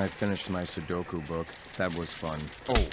I finished my Sudoku book. That was fun. Oh,